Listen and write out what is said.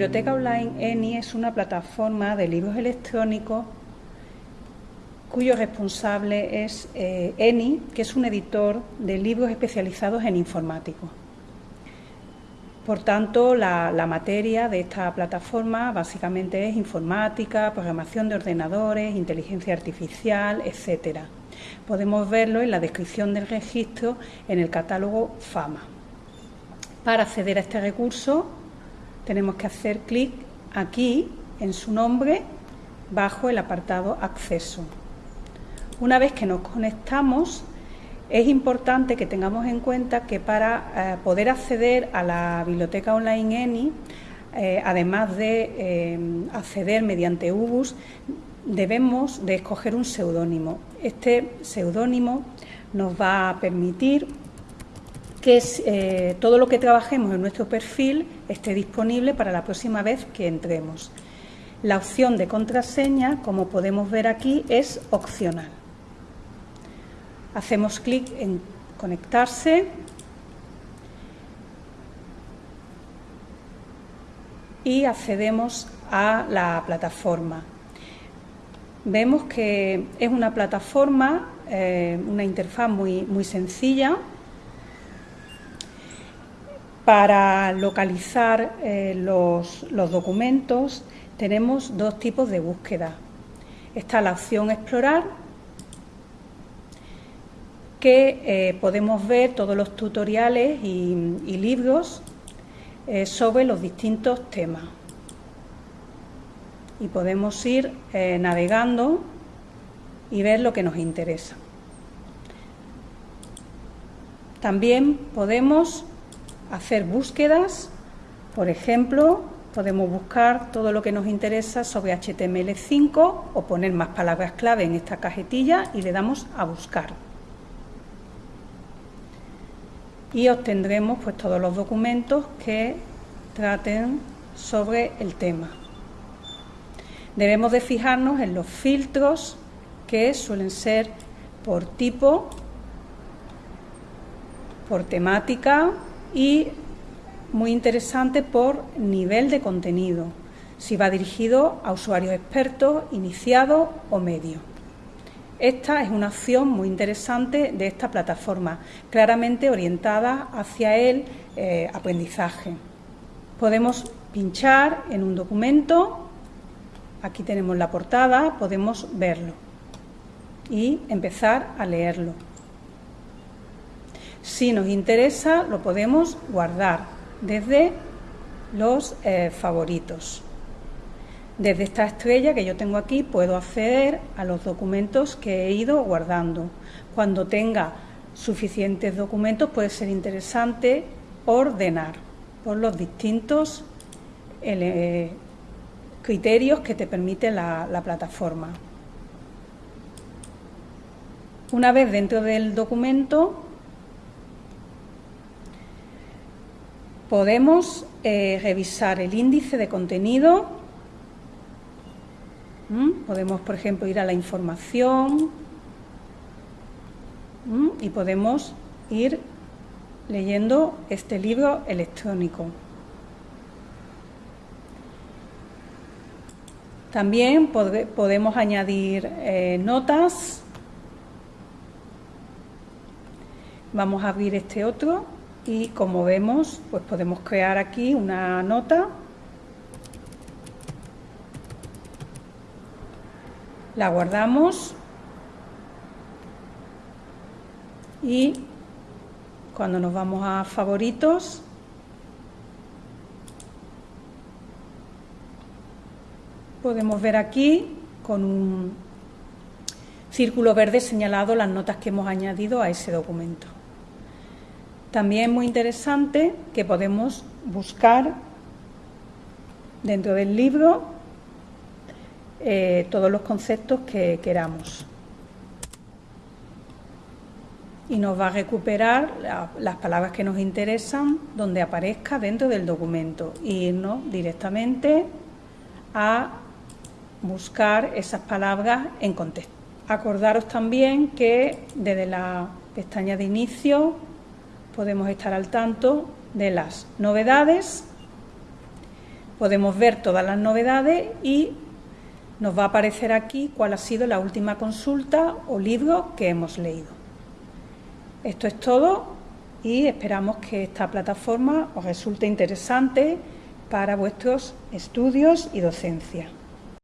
biblioteca online ENI es una plataforma de libros electrónicos cuyo responsable es eh, ENI, que es un editor de libros especializados en informático. Por tanto, la, materia de esta plataforma básicamente es informática, programación de ordenadores, inteligencia artificial, etcétera. Podemos verlo en la descripción del registro en el catálogo FAMA. Para acceder a este recurso tenemos que hacer clic aquí en su nombre bajo el apartado Acceso. Una vez que nos conectamos, es importante que tengamos en cuenta que para eh, poder acceder a la biblioteca online ENI, eh, además de eh, acceder mediante UBUS, debemos de escoger un seudónimo. Este seudónimo nos va a permitir que todo lo que trabajemos en nuestro perfil esté disponible para la próxima vez que entremos. La opción de contraseña, como podemos ver aquí, es opcional. Hacemos clic en conectarse y accedemos a la plataforma. Vemos que es una plataforma, eh, una interfaz muy, muy sencilla. Para localizar eh, los, documentos tenemos dos tipos de búsqueda. Está la opción explorar que eh, podemos ver todos los tutoriales y, libros eh, sobre los distintos temas. Y podemos ir navegando y ver lo que nos interesa. También podemos hacer búsquedas, por ejemplo, podemos buscar todo lo que nos interesa sobre HTML5 o poner más palabras clave en esta cajetilla y le damos a buscar y obtendremos pues todos los documentos que traten sobre el tema. Debemos de fijarnos en los filtros que suelen ser por tipo, por temática y muy interesante por nivel de contenido, si va dirigido a usuarios expertos, iniciados o medios. Esta es una opción muy interesante de esta plataforma, claramente orientada hacia el eh, aprendizaje. Podemos pinchar en un documento, aquí tenemos la portada, podemos verlo y empezar a leerlo. Si nos interesa, lo podemos guardar desde los eh, favoritos. Desde esta estrella que yo tengo aquí puedo acceder a los documentos que he ido guardando. Cuando tenga suficientes documentos puede ser interesante ordenar por los distintos criterios que te permite la plataforma. Una vez dentro del documento podemos eh, revisar el índice de contenido ¿Mm? Podemos, por ejemplo, ir a la información ¿Mm? y podemos ir leyendo este libro electrónico. También podemos añadir eh, notas. Vamos a abrir este otro y como vemos, pues podemos crear aquí una nota la guardamos y cuando nos vamos a favoritos podemos ver aquí con un círculo verde señalado las notas que hemos añadido a ese documento. También es muy interesante que podemos buscar dentro del libro eh, todos los conceptos que queramos. Y nos va a recuperar las palabras que nos interesan donde aparezca dentro del documento e irnos directamente a buscar esas palabras en contexto. Acordaros también que desde la pestaña de inicio podemos estar al tanto de las novedades Podemos ver todas las novedades y nos va a aparecer aquí cuál ha sido la última consulta o libro que hemos leído. Esto es todo y esperamos que esta plataforma os resulte interesante para vuestros estudios y docencia.